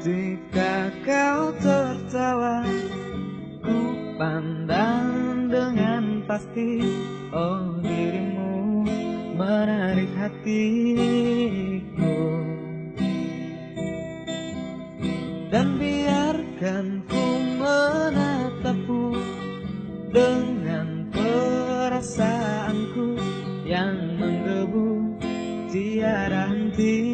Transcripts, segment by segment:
Ketika kau tertawa Ku pandang dengan pasti. Oh dirimu menarik hatiku. Dan biarkan ku menatapmu Dengan perasaanku yang menggebu tiada henti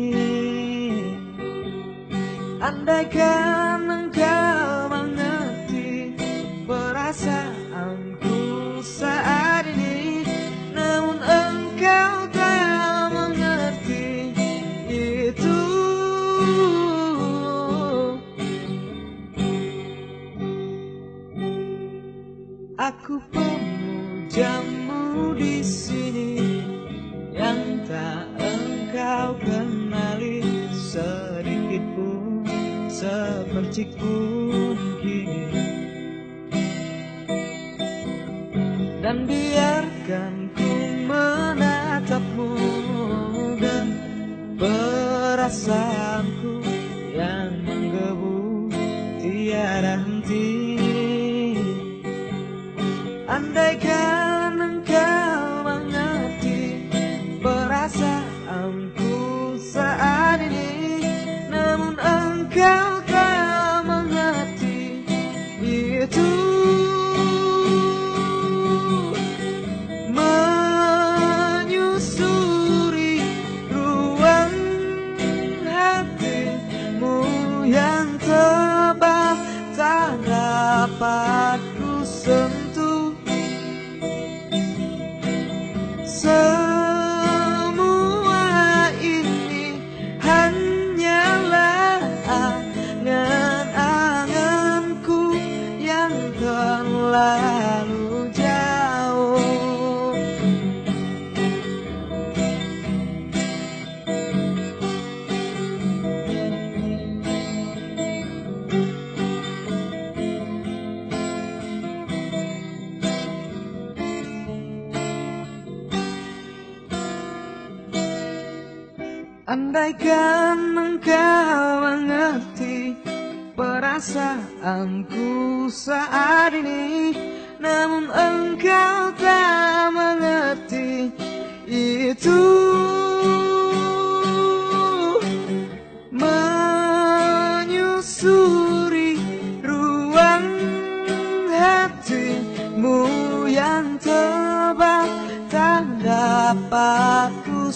Andaikan engkau mengerti perasaanku saat ini Namun engkau tak mengerti itu. Aku pemujamu di sini yang tak engkau kenali pun seperti kini. Dan biarkan ku menatapmu dan perasaanku yang menggebu tiada henti. Andaikan Andaikan engkau mengerti perasaanku saat ini Namun engkau tak mengerti itu. Menyusuri ruang hatimu yang tebal Tak dapat ku